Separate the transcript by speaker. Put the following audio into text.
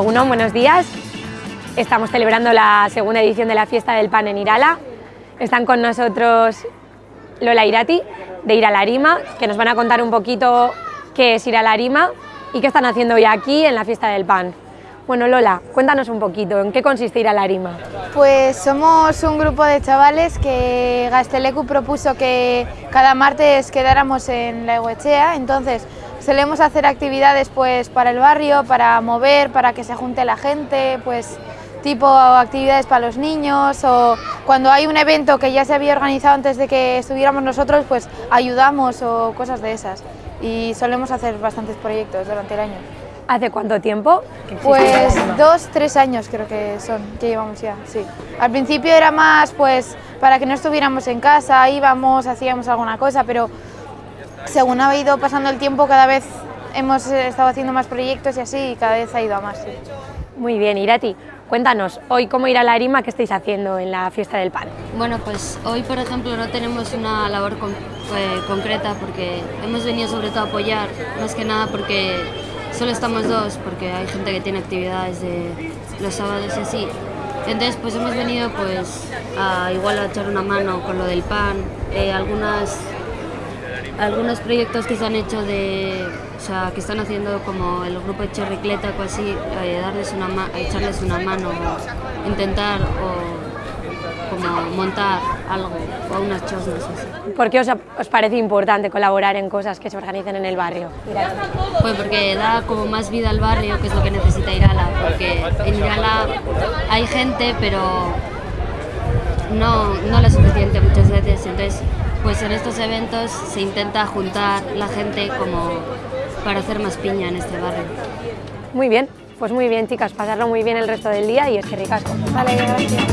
Speaker 1: Uno, buenos días. Estamos celebrando la segunda edición de la Fiesta del Pan en Irala. Están con nosotros Lola Irati, de Iralarima, que nos van a contar un poquito qué es Iralarima y qué están haciendo hoy aquí en la Fiesta del Pan. Bueno, Lola, cuéntanos un poquito, ¿en qué consiste Iralarima?
Speaker 2: Pues somos un grupo de chavales que Gastelecu propuso que cada martes quedáramos en la Eguechea, entonces solemos hacer actividades pues para el barrio, para mover, para que se junte la gente, pues tipo actividades para los niños o cuando hay un evento que ya se había organizado antes de que estuviéramos nosotros, pues ayudamos o cosas de esas. Y solemos hacer bastantes proyectos durante el año.
Speaker 1: ¿Hace cuánto tiempo?
Speaker 2: Pues dos, tres años creo que son, que llevamos ya, sí. Al principio era más pues para que no estuviéramos en casa, íbamos, hacíamos alguna cosa, pero según ha ido pasando el tiempo cada vez hemos estado haciendo más proyectos y así y cada vez ha ido a más. Sí.
Speaker 1: Muy bien, Irati. Cuéntanos, hoy cómo ir a la Arima, qué estáis haciendo en la fiesta del pan.
Speaker 3: Bueno, pues hoy por ejemplo no tenemos una labor con, eh, concreta porque hemos venido sobre todo a apoyar, más que nada porque solo estamos dos, porque hay gente que tiene actividades de los sábados y así. Entonces pues hemos venido pues a igual a echar una mano con lo del pan, eh, algunas algunos proyectos que se han hecho de, o sea, que están haciendo como el grupo de Chorricleta o así, eh, darles una echarles una mano, intentar o como montar algo o unas chosnas así.
Speaker 1: ¿Por qué os, os, parece importante colaborar en cosas que se organicen en el barrio?
Speaker 3: Pues porque da como más vida al barrio, que es lo que necesita Irala, porque en Irala hay gente, pero no, no lo suficiente muchas veces, entonces pues en estos eventos se intenta juntar la gente como para hacer más piña en este barrio.
Speaker 1: Muy bien, pues muy bien chicas, pasarlo muy bien el resto del día y es que ricasco.
Speaker 2: Vale, gracias.